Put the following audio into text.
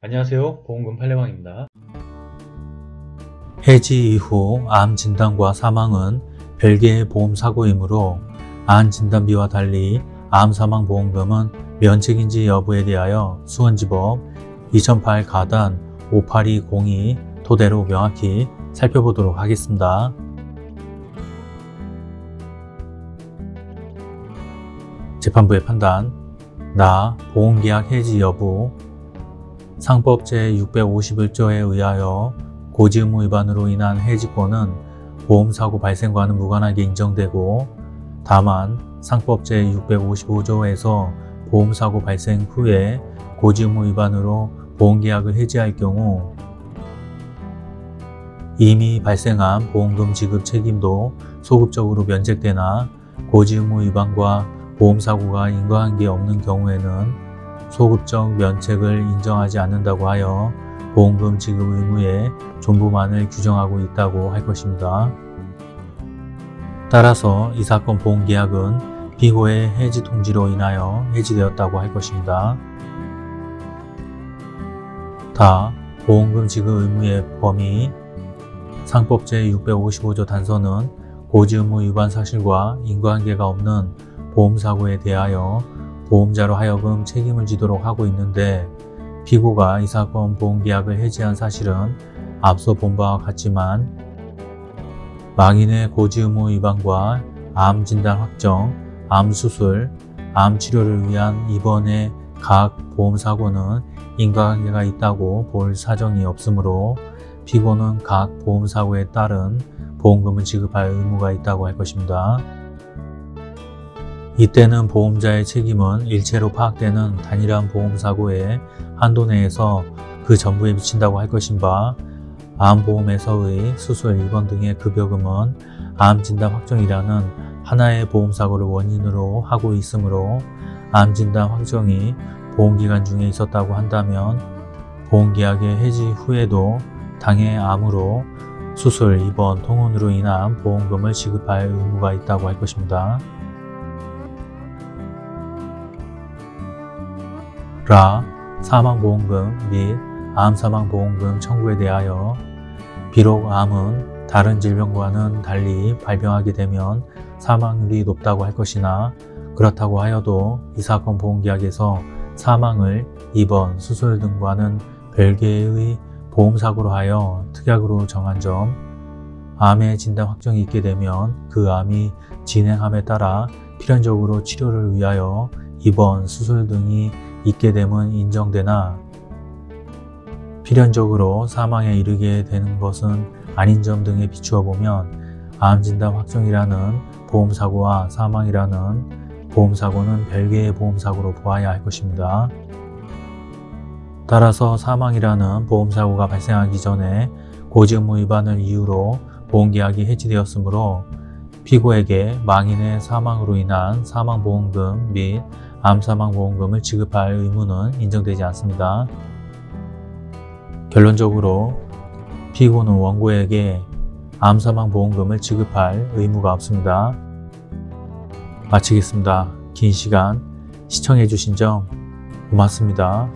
안녕하세요. 보험금 팔례방입니다. 해지 이후 암 진단과 사망은 별개의 보험 사고이므로 암 진단비와 달리 암 사망 보험금은 면책인지 여부에 대하여 수원지법 2008 가단 58202 토대로 명확히 살펴보도록 하겠습니다. 재판부의 판단 나 보험계약 해지 여부 상법 제651조에 의하여 고지 의무 위반으로 인한 해지권은 보험사고 발생과는 무관하게 인정되고 다만 상법 제655조에서 보험사고 발생 후에 고지 의무 위반으로 보험계약을 해지할 경우 이미 발생한 보험금 지급 책임도 소급적으로 면책되나 고지 의무 위반과 보험사고가 인과관계 없는 경우에는 소급적 면책을 인정하지 않는다고 하여 보험금 지급 의무의 존부만을 규정하고 있다고 할 것입니다. 따라서 이 사건 보험계약은 피고의 해지 통지로 인하여 해지되었다고 할 것입니다. 다 보험금 지급 의무의 범위 상법 제655조 단서는 고지 의무 위반 사실과 인과관계가 없는 보험사고에 대하여 보험자로 하여금 책임을 지도록 하고 있는데 피고가 이 사건 보험계약을 해지한 사실은 앞서 본 바와 같지만 망인의 고지 의무 위반과 암 진단 확정, 암 수술, 암 치료를 위한 입원의 각 보험사고는 인과관계가 있다고 볼 사정이 없으므로 피고는 각 보험사고에 따른 보험금을 지급할 의무가 있다고 할 것입니다. 이때는 보험자의 책임은 일체로 파악되는 단일한 보험사고의 한도 내에서 그 전부에 미친다고 할 것인 바 암보험에서의 수술 입원 등의 급여금은 암진단 확정이라는 하나의 보험사고를 원인으로 하고 있으므로 암진단 확정이 보험기간 중에 있었다고 한다면 보험계약의 해지 후에도 당해 암으로 수술, 입원, 통원으로 인한 보험금을 지급할 의무가 있다고 할 것입니다. 라 사망보험금 및 암사망보험금 청구에 대하여 비록 암은 다른 질병과는 달리 발병하게 되면 사망률이 높다고 할 것이나 그렇다고 하여도 이 사건 보험계약에서 사망을 입원, 수술 등과는 별개의 보험사고로 하여 특약으로 정한 점 암의 진단 확정이 있게 되면 그 암이 진행함에 따라 필연적으로 치료를 위하여 입원, 수술 등이 있게 되면 인정되나 필연적으로 사망에 이르게 되는 것은 아닌 점 등에 비추어 보면 암진단 확정이라는 보험사고와 사망이라는 보험사고는 별개의 보험사고로 보아야 할 것입니다. 따라서 사망이라는 보험사고가 발생하기 전에 고지의무 위반을 이유로 보험계약이 해지되었으므로 피고에게 망인의 사망으로 인한 사망보험금 및 암사망보험금을 지급할 의무는 인정되지 않습니다. 결론적으로 피고는 원고에게 암사망보험금을 지급할 의무가 없습니다. 마치겠습니다. 긴 시간 시청해 주신 점 고맙습니다.